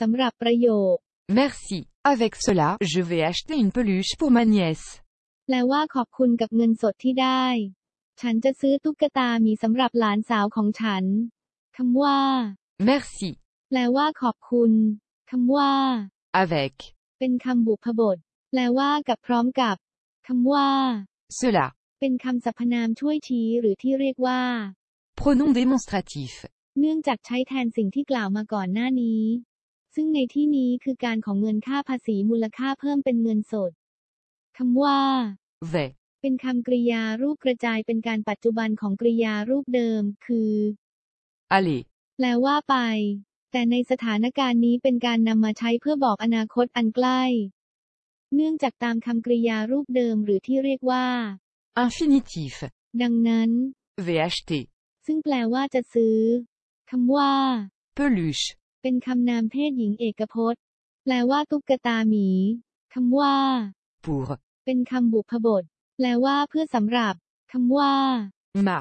สำหรับประโยค Merci. Avec cela, je vais acheter une peluche pour ma nièce. แปลว่าขอบคุณกับเงินสดที่ได้ ฉันจะซื้อตุ๊กตาหมีสำหรับหลานสาวของฉัน คำว่า Merci. แปลว่าขอบคุณ คำว่า Avec เป็นคำบุพบท แปลว่ากับพร้อมกับ คำว่า cela. เป็นคำสรรพนามช่วยชี้หรือที่เรียกว่า Pronom démonstratif. เนื่องจากใช้แทนสิ่งที่กล่าวมาก่อนหน้านี้ ซึ่งในที่นี้คือการของเงินค่าภาษีมูลค่าเพิ่มเป็นเงินสดคำว่า Vais. เป็นคำกริยารูปกระจายเป็นการปัจจุบันของกริยารูปเดิม คือ Aller. แปลว่าไป แต่ในสถานการณ์นี้เป็นการนำมาใช้เพื่อบอกอนาคตอันใกล้ เนื่องจากตามคำกริยารูปเดิมหรือที่เรียกว่า Infinitif. ดังนั้น Vais acheter. ซึ่งแปลว่าจะซื้อคำว่า Peluche. เป็นคำนามเพศหญิงเอกพจน์ แปลว่าตุ๊กตาหมี คำว่า Pour. เป็นคำบุพบท แปลว่าเพื่อสำหรับ คำว่า Ma.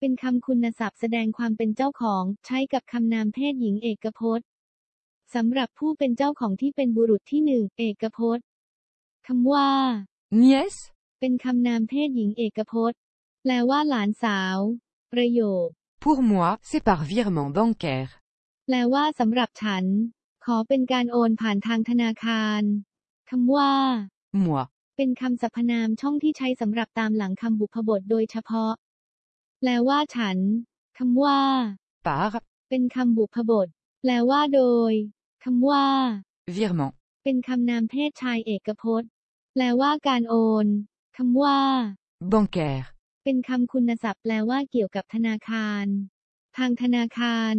เป็นคำคุณศัพท์แสดงความเป็นเจ้าของ ใช้กับคำนามเพศหญิงเอกพจน์สำหรับผู้เป็นเจ้าของที่เป็นบุรุษที่หนึ่งเอกพจน์คำว่า Nièce. เป็นคำนามเพศหญิงเอกพจน์ แปลว่าหลานสาว ประโยค Pour moi, c'est par virement bancaire. แปลว่าสำหรับฉัน ขอเป็นการโอนผ่านทางธนาคารคำว่า Moi. เป็นคำสรรพนามช่องที่ใช้สำหรับตามหลังคำบุพบทโดยเฉพาะ แปลว่าฉันคำว่า Par. เป็นคำบุพบท แปลว่าโดยคำว่า Virement. เป็นคำนามเพศชายเอกพจน์ แปลว่าการโอนคำว่า Bancaire. เป็นคำคุณศัพท์แปลว่าเกี่ยวกับธนาคาร ทางธนาคาร